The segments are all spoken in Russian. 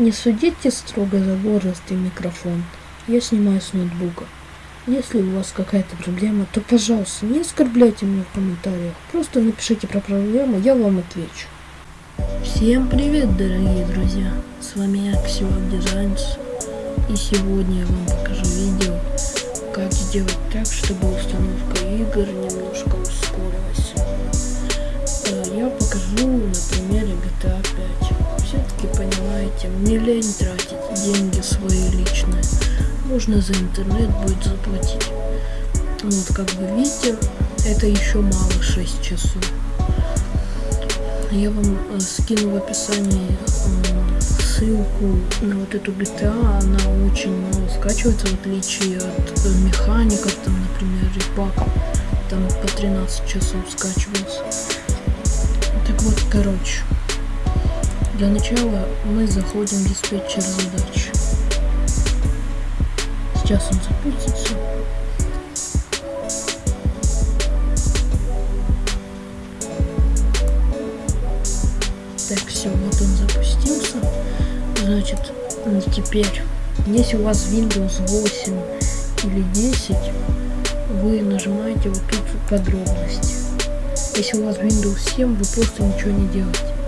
Не судите строго за возраст и микрофон. Я снимаю с ноутбука. Если у вас какая-то проблема, то, пожалуйста, не оскорбляйте меня в комментариях. Просто напишите про проблему, я вам отвечу. Всем привет, дорогие друзья! С вами я, Ксивак Дизайнс. И сегодня я вам покажу видео, как сделать так, чтобы установка игр немножко ускорилась. Э, Я покажу понимаете, мне лень тратить деньги свои личные. Можно за интернет будет заплатить. Вот, как вы видите, это еще мало 6 часов. Я вам э, скину в описании ссылку на вот эту GTA. Она очень мало скачивается, в отличие от э, механиков, там, например, репака. Там по 13 часов скачивается. Так вот, короче. Для начала мы заходим в диспетчер задач. Сейчас он запустится. Так, все, вот он запустился. Значит, теперь, если у вас Windows 8 или 10, вы нажимаете вот тут подробности. Если у вас Windows 7, вы просто ничего не делаете.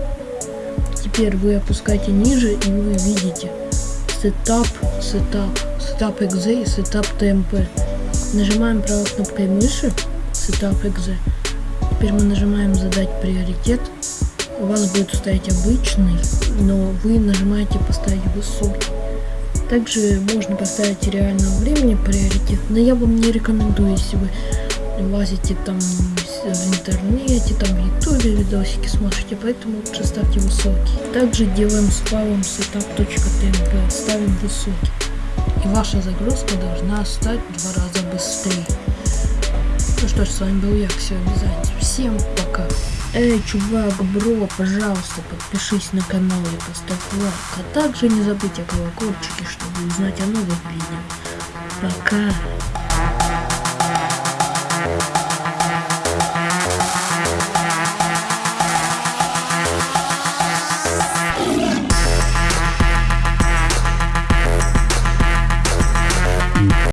Теперь вы опускаете ниже и вы видите Setup, Setup, Setup .exe и Setup TMP. Нажимаем правой кнопкой мыши Setup .exe. Теперь мы нажимаем задать приоритет. У вас будет стоять обычный, но вы нажимаете поставить высокий. Также можно поставить реального времени приоритет, но я вам не рекомендую, если вы лазите там в интернете, там в ютубе видосики смотрите, поэтому лучше ставьте высокий. Также делаем с файлом setup.tmp, ставим высокий. И ваша загрузка должна стать в два раза быстрее. Ну что ж, с вами был я, все обязательно. Всем пока. Эй, чувак, бро, пожалуйста, подпишись на канал и поставь лайк. А также не забудь о колокольчике, чтобы узнать о новых видео. Пока.